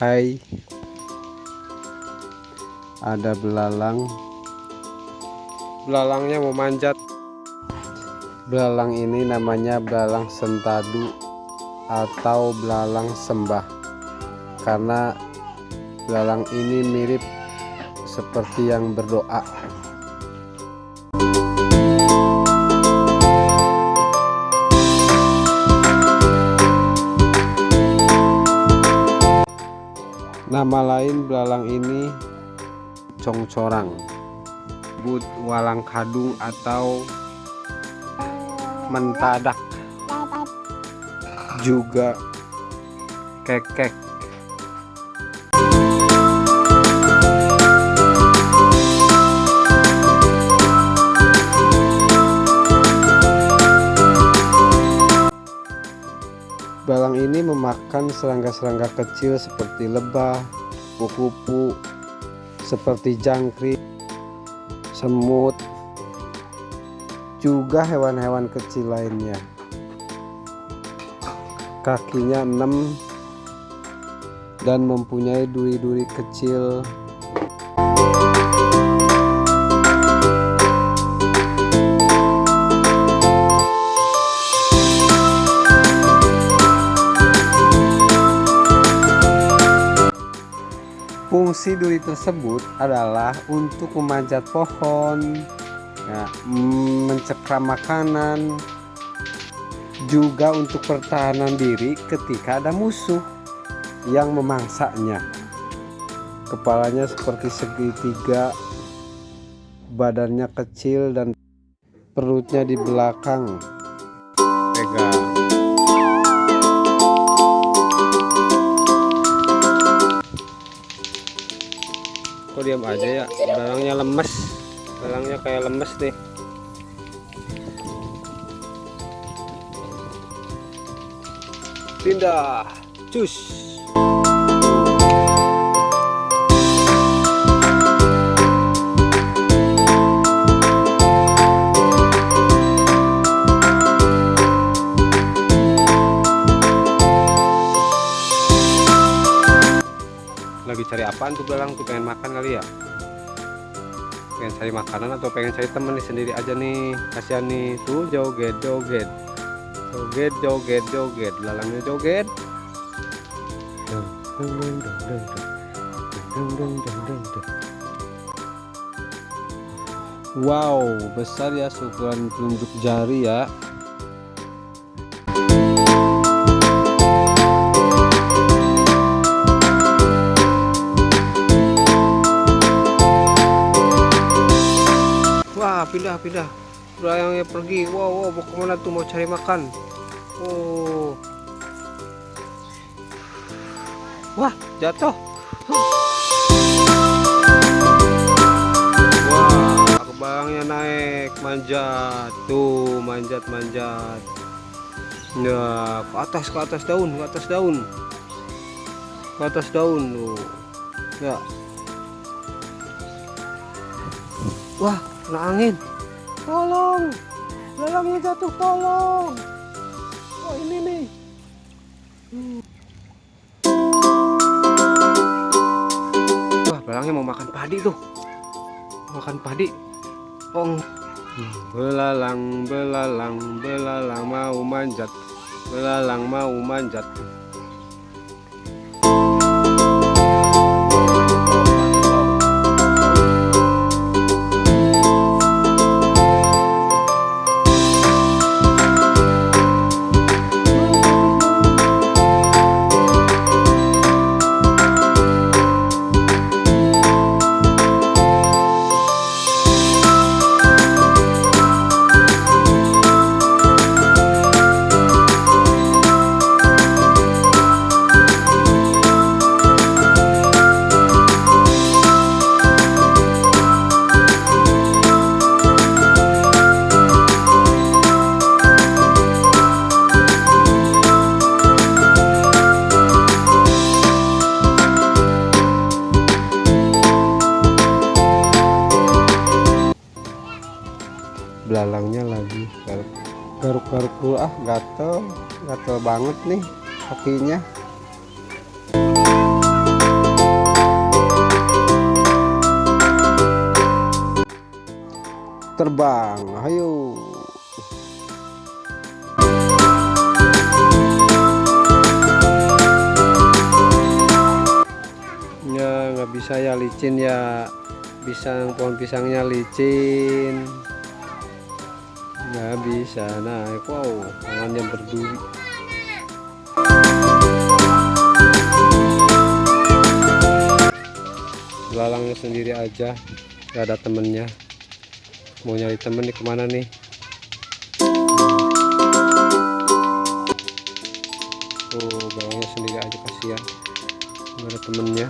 Hai. Ada belalang. Belalangnya mau manjat. Belalang ini namanya belalang sentadu atau belalang sembah. Karena belalang ini mirip seperti yang berdoa Nama lain belalang ini congcorang, but walang kadung atau mentadak, juga kekek. Balang ini memakan serangga-serangga kecil seperti lebah, kupu-kupu, seperti jangkrik, semut, juga hewan-hewan kecil lainnya. Kakinya enam dan mempunyai duri-duri kecil Fungsi duri tersebut adalah untuk memanjat pohon, ya, mencekram makanan, juga untuk pertahanan diri ketika ada musuh yang memangsanya. Kepalanya seperti segitiga, badannya kecil dan perutnya di belakang. Diam aja ya. Barangnya lemes. Barangnya kayak lemes nih. Pindah. Cus cari apaan tuh belang? Tuh pengen makan kali ya? Pengen cari makanan atau pengen cari temen nih sendiri aja nih? Kasihan nih. Tuh joget joget. Joget joget joget. Lalangnya joget. Wow besar ya ukuran telunjuk jari ya Pindah pindah. Belayangnya pergi. Wow, wow mau ke mana tuh? Mau cari makan? Oh. Wah jatuh. Wah kebayangnya naik. Manjat. Tuh manjat manjat. Ya ke atas ke atas daun ke atas daun. Ke atas daun tuh. Ya. Wah kena angin tolong. Belangnya jatuh tolong. Oh ini nih. Wah belangnya mau makan padi tuh. Makan padi. Oh belalang belalang belalang mau manjat. Belalang mau manjat garuk-garuk. Dulu ah gatel. Gatel banget nih kakinya. Terbang ayo. Ya nggak bisa ya licin ya. Pisang pohon pisangnya licin nggak bisa naik wow tangannya berduri. Belalangnya sendiri aja gak ada temennya. Mau nyari temen nih ke mana nih? Tuh belalangnya sendiri aja kasihan. Gak ada temennya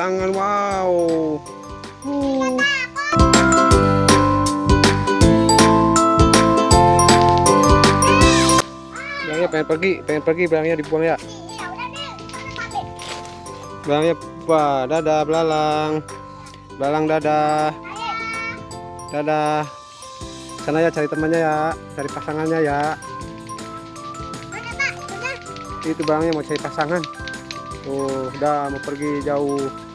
tangan. Wow. Uh. Belangnya pengen pergi, pengen pergi belangnya dibuang ya. Belangnya wah, dadah belalang. Belalang dadah. Dadah. Sana ya cari temannya ya, cari pasangannya ya. Itu belangnya mau cari pasangan. Tuh, udah mau pergi jauh.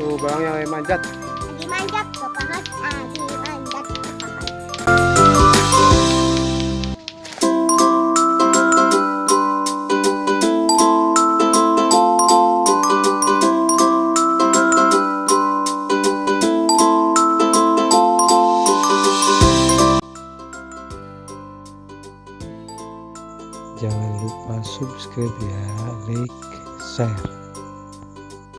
Tuh, belangnya lagi manjat. Lagi manjat ke pahat. Lagi manjat ke pahat. Jangan lupa subscribe ya, like, share.